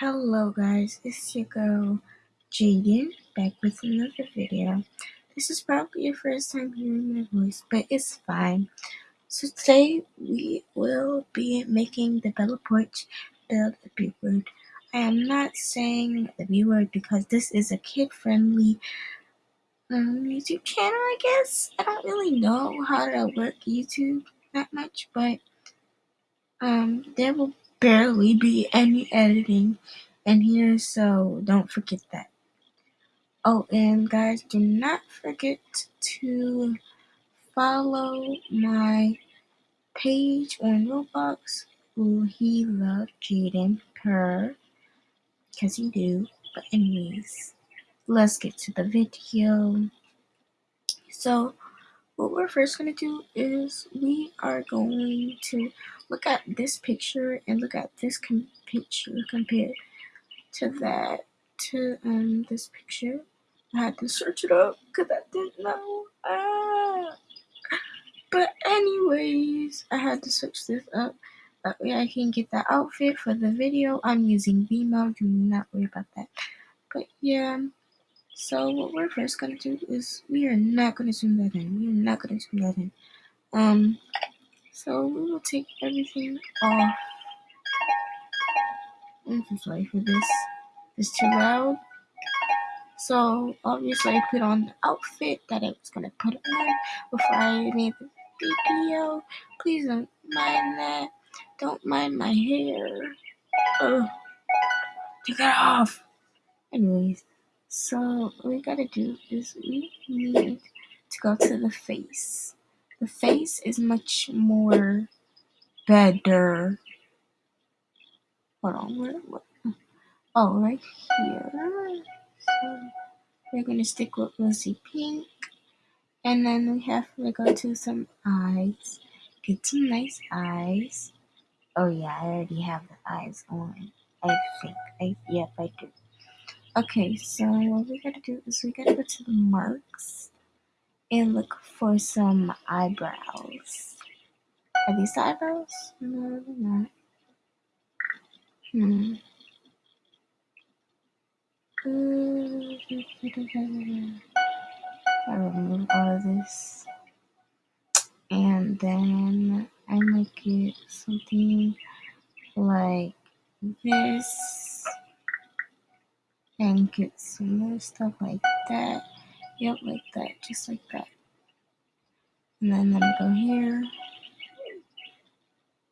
Hello guys, it's your girl Jaden back with another video. This is probably your first time hearing my voice, but it's fine. So today we will be making the Bella Poarch build a B word. I am not saying the B word because this is a kid-friendly um, YouTube channel, I guess. I don't really know how to work YouTube that much, but um, there will barely be any editing in here, so don't forget that. Oh, and guys, do not forget to follow my page on Roblox. Ooh, he love Jaden per, because he do. But anyways, let's get to the video. So, what we're first going to do is we are going to look at this picture and look at this com picture compared to that to um this picture. I had to search it up because I didn't know. Ah. But anyways, I had to search this up. That way I can get the outfit for the video. I'm using Vimeo. Do not worry about that. But yeah. So what we're first gonna do is we are not gonna zoom that in. We are not gonna zoom that in. Um. So we will take everything off. I'm so sorry for this. It's too loud. So obviously I put on the outfit that I was gonna put on before I made the video. Please don't mind that. Don't mind my hair. Ugh. Take it off. Anyways, so what we gotta do is we need to go to the face. The face is much more better. Hold on, where, where? Oh, right here. So we're gonna stick with rosy pink. And then we have to go to some eyes. Get some nice eyes. Oh yeah, I already have the eyes on. I think. I yep, I do. Okay, so what we gotta do is we gotta go to the marks and look for some eyebrows. Are these eyebrows? No, they're not. Hmm. I remove all of this. And then I make it something like this. And get some more stuff like that. Yep, like that, just like that. And then I'm gonna go here.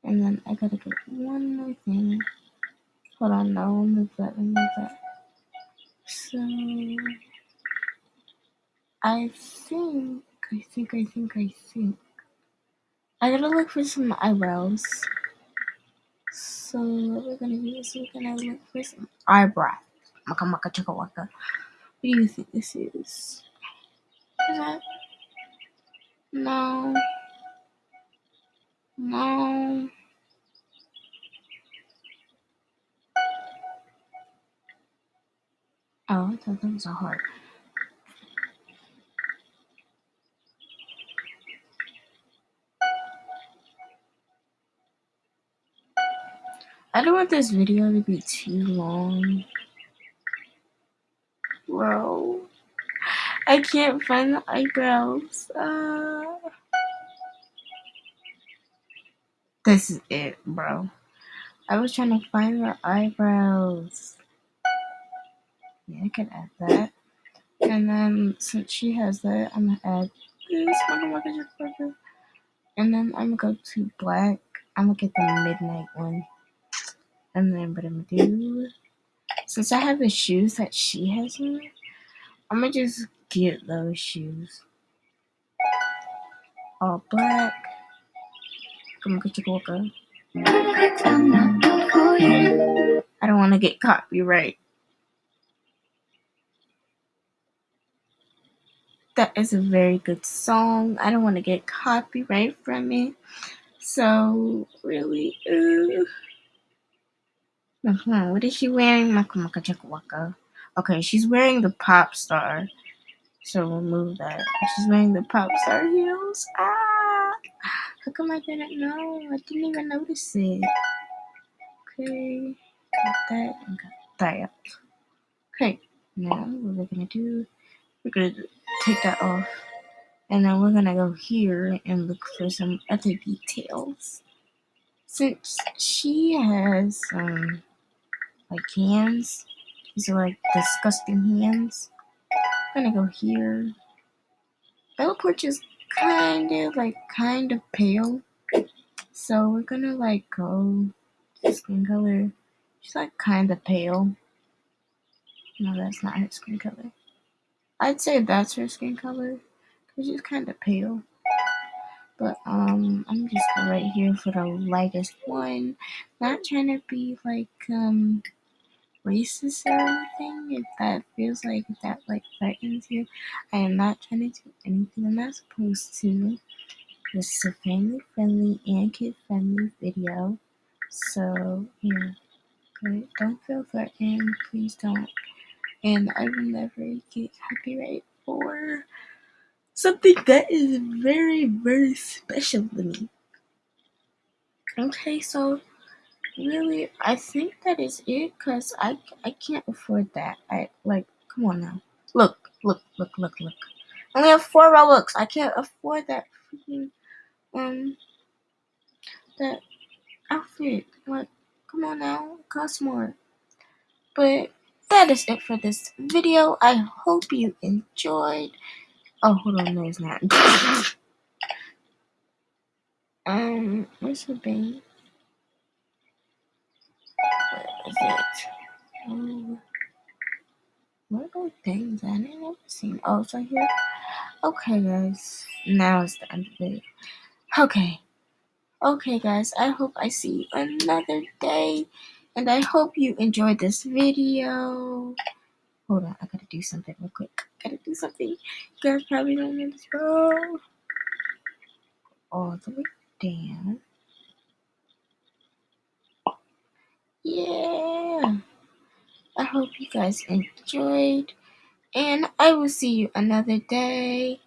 And then I gotta get one more thing. Hold on, no, move that, move that. So I think, I think, I think, I think. I gotta look for some eyebrows. So what we're gonna do is we're gonna look for some eyebrows. Maka maka chaka waka. What do you think this is? Is that? No. No. Oh, I thought that was a heart. I don't want this video to be too long. Bro. I can't find the eyebrows. Uh, this is it, bro. I was trying to find the eyebrows. Yeah, I can add that. And then since she has that, I'm gonna add this. And then I'm gonna go to black. I'm gonna get the midnight one. And then what I'm gonna do, since I have the shoes that she has on, I'm gonna just get those shoes. All black. Come on, go go. I don't want to get copyright. That is a very good song. I don't want to get copyright from it. So, really, uh-huh. what is she wearing? Okay, she's wearing the pop star. So remove that. She's wearing the pop star heels. Ah! How come I didn't know? I didn't even notice it. Okay. got that, and got that. Okay, now what we're gonna do, we're gonna take that off. And then we're gonna go here and look for some other details. Since she has um like hands, these are like disgusting hands. I'm gonna go here. Bella is kind of like kind of pale. So we're gonna like go skin color. She's like kind of pale. No, that's not her skin color. I'd say that's her skin color because she's kind of pale. But um, I'm just right here for the lightest one. Not trying to be like um racist or anything. If that feels like that like threatens you, I am not trying to do anything I'm not supposed to. This is a family friendly and kid friendly video. So yeah, good. Don't feel threatened. Please don't. And I will never get copyright for something that is very, very special to me. Okay, so really, I think that is it because I, I can't afford that. I like, come on now. Look, look, look, look, look. I only have four Robux. I can't afford that freaking, um, that outfit. Like, come on now, it costs more. But that is it for this video. I hope you enjoyed. Oh, hold on, no, it's not. um, where's the bank? It? Where are things? I didn't ever seen. Oh, it's right here. Okay, guys. Now it's the end of it. Okay. Okay, guys. I hope I see you another day. And I hope you enjoyed this video. Hold on, I gotta do something real quick. Gotta do something. You guys probably don't know this. All the way down. Yeah. I hope you guys enjoyed. And I will see you another day.